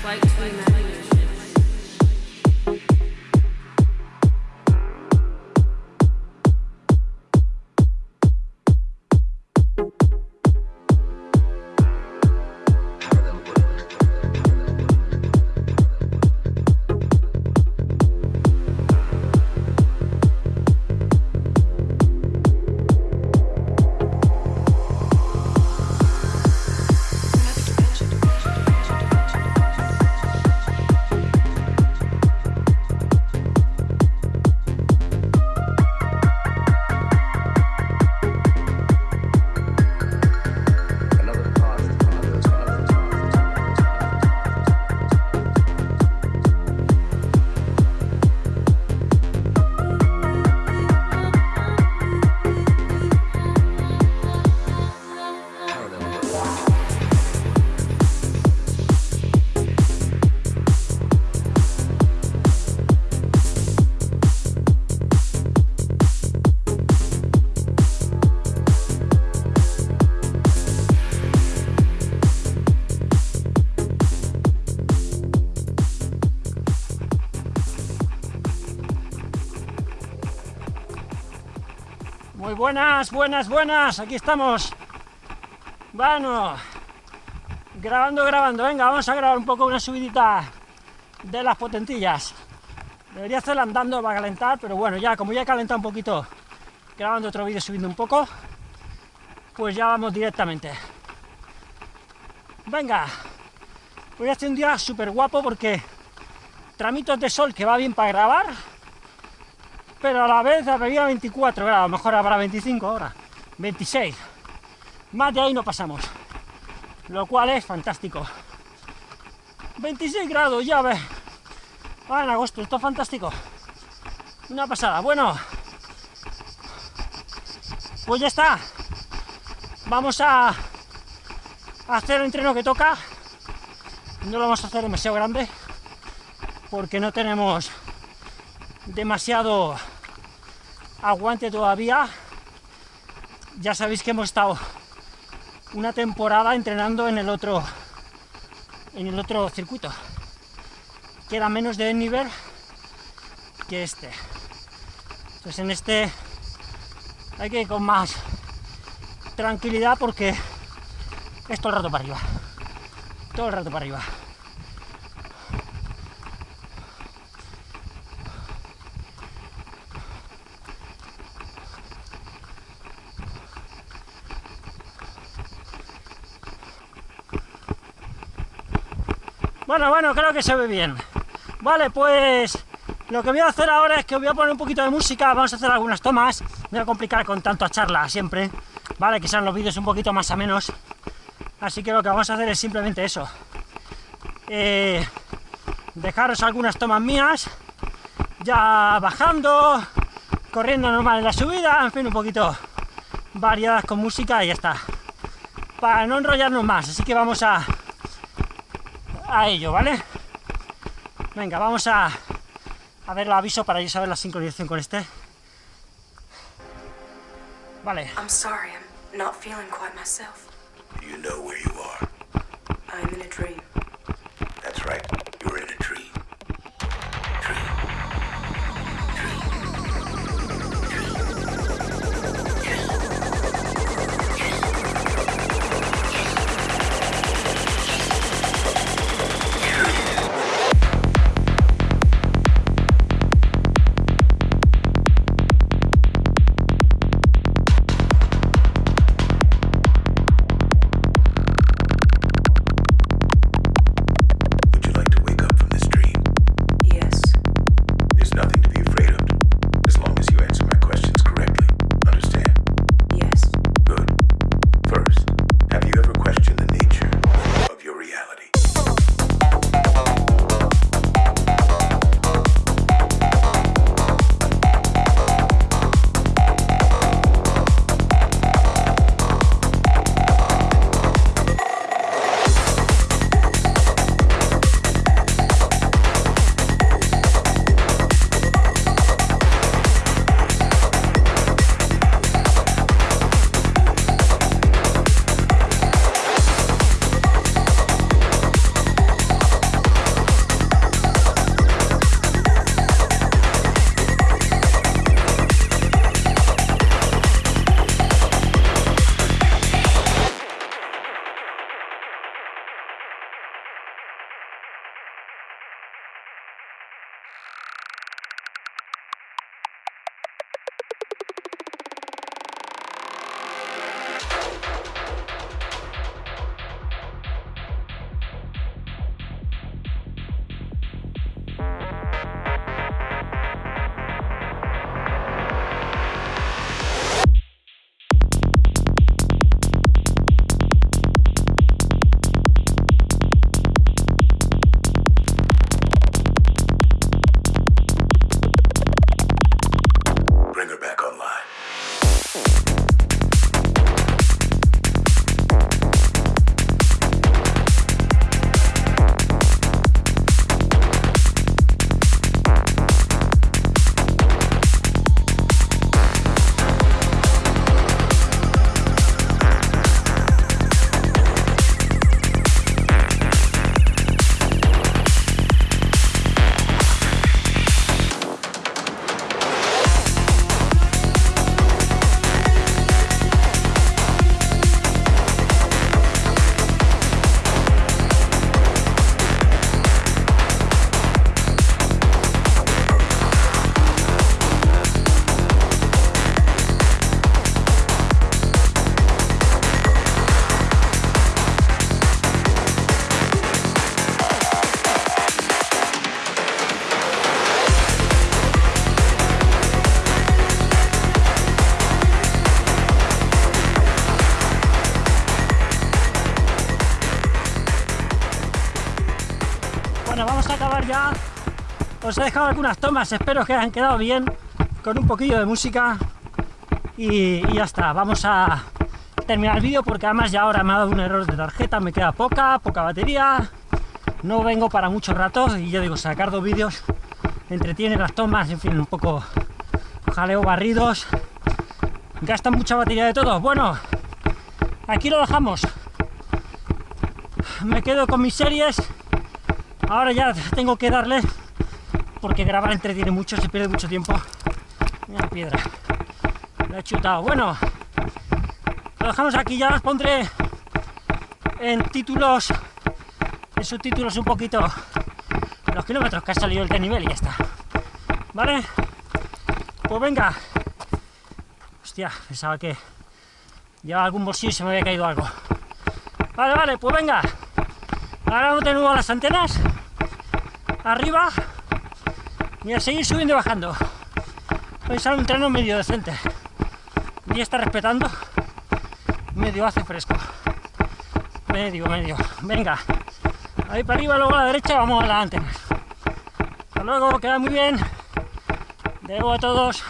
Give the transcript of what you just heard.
Flight 299. Buenas, buenas, buenas, aquí estamos. Bueno, grabando, grabando. Venga, vamos a grabar un poco una subidita de las potentillas. Debería hacerla andando para calentar, pero bueno, ya como ya he calentado un poquito grabando otro vídeo subiendo un poco, pues ya vamos directamente. Venga, hoy hace un día súper guapo porque tramitos de sol que va bien para grabar, pero a la vez había 24 grados, mejor habrá 25 ahora, 26. Más de ahí no pasamos, lo cual es fantástico. 26 grados, ya ves. Ah, en agosto, esto es fantástico. Una pasada. Bueno, pues ya está. Vamos a hacer el entreno que toca. No lo vamos a hacer demasiado grande porque no tenemos demasiado aguante todavía. Ya sabéis que hemos estado una temporada entrenando en el otro en el otro circuito que era menos de nivel que este. Entonces en este hay que ir con más tranquilidad porque es todo el rato para arriba. Todo el rato para arriba. Bueno, bueno, creo que se ve bien. Vale, pues lo que voy a hacer ahora es que voy a poner un poquito de música, vamos a hacer algunas tomas, no voy a complicar con tanta charla siempre, vale, que sean los vídeos un poquito más a menos, así que lo que vamos a hacer es simplemente eso, eh, dejaros algunas tomas mías, ya bajando, corriendo normal en la subida, en fin, un poquito variadas con música y ya está, para no enrollarnos más, así que vamos a, a ello, ¿vale? Venga, vamos a, a ver el aviso para yo saber la sincronización con este. Vale, I'm sorry, I'm not feeling quite myself. You know where you are. I'm in a dream. That's right. Bueno, vamos a acabar ya. Os he dejado algunas tomas, espero que hayan quedado bien, con un poquillo de música. Y, ya está, vamos a terminar el vídeo porque además ya ahora me ha dado un error de tarjeta, me queda poca, poca batería. No vengo para mucho rato y yo digo, sacar dos vídeos entretiene las tomas, en fin, un poco jaleo barridos. Gastan mucha batería de todo. Bueno, aquí lo dejamos. Me quedo con mis series. Ahora ya tengo que darle, porque grabar entretiene mucho, se pierde mucho tiempo. Mira piedra. La he chutado. Bueno, lo dejamos aquí, ya os pondré en títulos, en subtítulos un poquito los kilómetros que ha salido el nivel y ya está. ¿Vale? Pues venga. Hostia, pensaba que llevaba algún bolsillo y se me había caído algo. Vale, vale, pues venga. Ahora de nuevo las antenas. Arriba. Y a seguir subiendo y bajando. Pensar un treno medio decente. Y está respetando. Medio hace fresco. Medio, medio. Venga. Ahí para arriba, luego a la derecha, vamos a antenas. Hasta luego, queda muy bien. Debo a todos.